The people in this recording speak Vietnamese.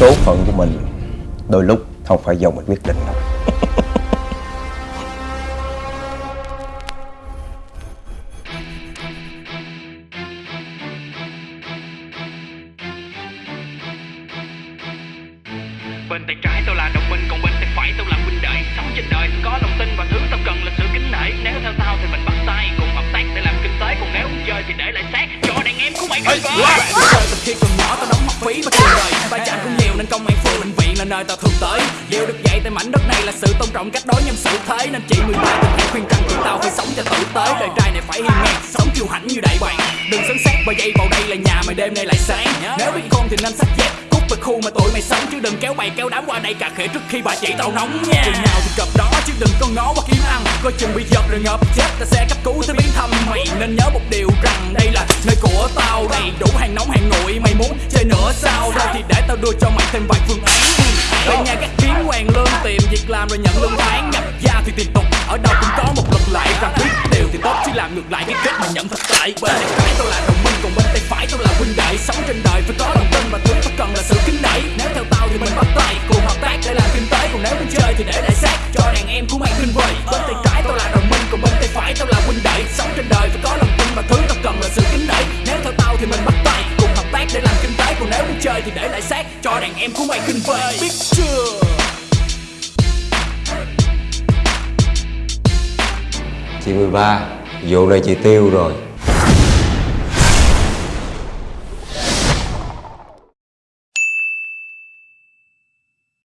số phận của mình đôi lúc không phải do mình quyết định đâu. Bên tay trái tôi là đồng minh còn bên tay phải tôi là huynh đệ. Sống trên đời tôi có lòng tin và thứ tao cần là sự kính nể. Nếu theo tao thì mình bắt tay cùng hợp tác để làm kinh tế. Còn nếu chơi thì để lại xác. Cho đàn em của mày chơi từ khi còn nhỏ tao đóng học phí và tiền đời vai chạm cũng nhiều nên công an phường bệnh viện là nơi tao thường tới. Điều được dạy tại mảnh đất này là sự tôn trọng cách đối nhân xử thế, nên chị 13 từng hay khuyên rằng tụi tao phải sống cho tử tế. Đời trai này phải hiên ngang, sống kiêu hãnh như đại bàng đừng sấn sát và dây vào đây là nhà mày đêm nay lại sáng. Nếu biết khôn thì nên sách dép, cút về khu mà tụi mày sống. Chứ đừng kéo bày kéo đám qua đây cà khệ trước khi bà chị tao nóng nha. Chừng nào thì gặp đó, chứ đừng có ngó qua kiếm ăn. Coi chừng bị giật rồi ngập chết, ta sẽ cấp cứu tới biến thăm mày. Nên nhớ một điều rằng đây là nơi của tao. Đầy đủ hàng nóng hàng nguội, mày muốn chơi nữa sao? Đâu thì để tao đưa cho mày thêm vài phương án. Về nhà các kiếm hoàng lương tìm việc làm rồi nhận lương tháng. Nhập gia thì tiền tục, ở đâu cũng có một luật lệ rằng biết điều thì tốt chứ làm ngược lại cái kết mà nhận thật tại. bên tay phải tôi là đồng minh, còn bên tay phải tôi là huynh đệ. Sống trên đời phải có lòng tin và thứ tao cần là sự kính nể. Nếu theo tao thì mình bắt tay, cùng hợp tác để làm kinh tế. Còn nếu muốn chơi thì để lại xác cho đàn em của mày kinh vời. Bên tay trái chơi thì để lại xác cho đàn em của mày kinh vời biết chưa? Chị 13 Vụ này chị tiêu rồi